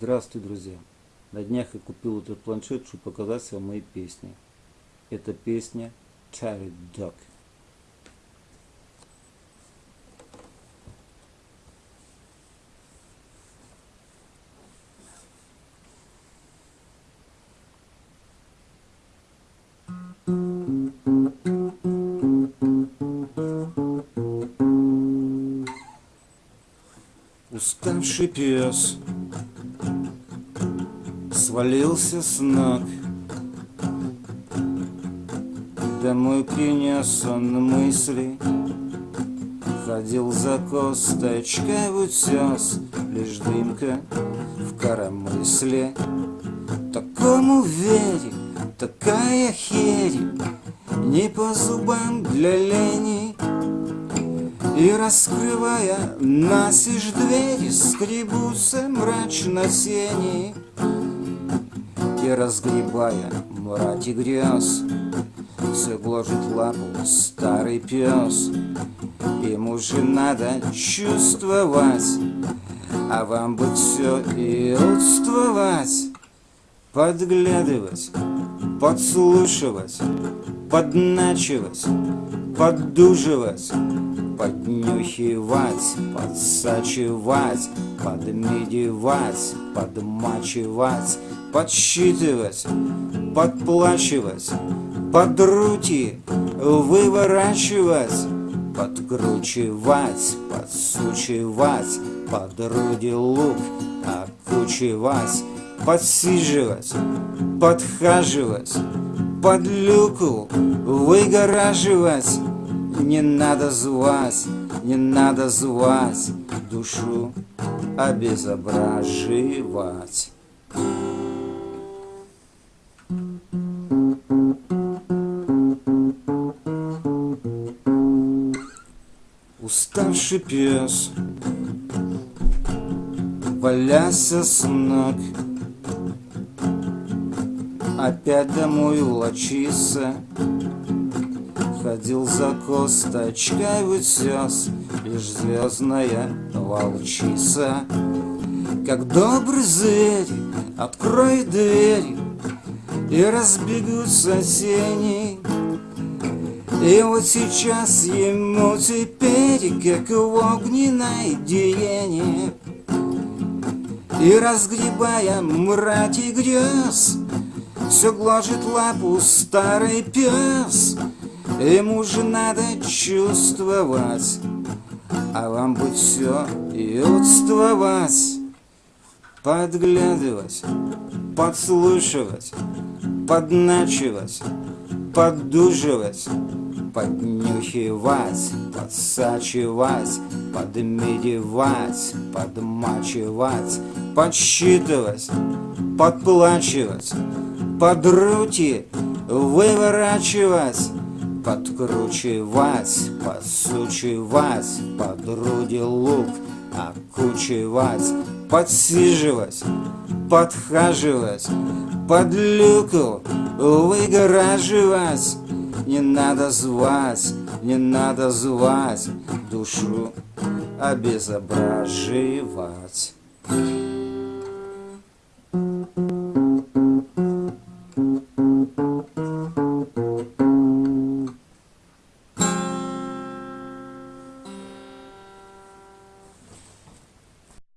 Здравствуйте, друзья! На днях я купил этот планшет, чтобы показать вам мои песни. Это песня Tired Dog. Уставший пес свалился с ног Домой принес он мысли. Ходил за косточкой в утес Лишь дымка в коромысле. Такому вере, такая херь Не по зубам для лени. И раскрывая насишь двери, скребутся мрачно сени. И разгребая мрать и грязь, все гложет лапу старый пес. Ему же надо чувствовать, а вам бы все и отствовать, подглядывать, подслушивать, подначивать, поддуживать поднюхивать, подсачивать, подмедевать, подмачивать, подсчитывать, подплачивать, подрути выворачивать, подкручивать, подсучивать, подруди лук окучивать, подсиживать, подхаживать, под люку выгораживать, не надо звать, не надо звать душу обезображивать. Уставший пес Валяся с ног Опять домой влочится Ходил за косточкой в утес Лишь звездная волчица. Как добрый зверь откроет дверь И разбегутся тени И вот сейчас ему теперь Как в огненной диене И разгребая мрать и грез Все гложет лапу старый пес Ему же надо чувствовать, а вам бы все и отствовать, подглядывать, подслушивать, подначивать, поддуживать, поднюхивать, подсачивать, подмедевать, подмачивать, подсчитывать, подплачивать, подрути выворачивать, подкручивать, подсучивать, подруди лук окучивать, подсиживать, подхаживать, под люку выгораживать. Не надо звать, не надо звать душу обезображивать.